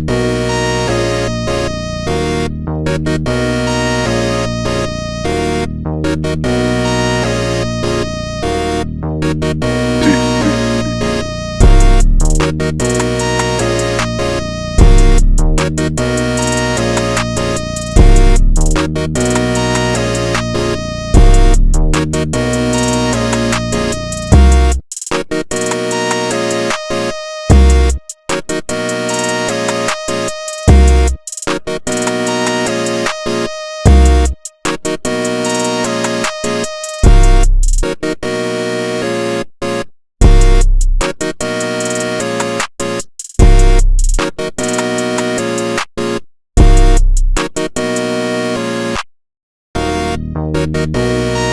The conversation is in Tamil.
Deep. Música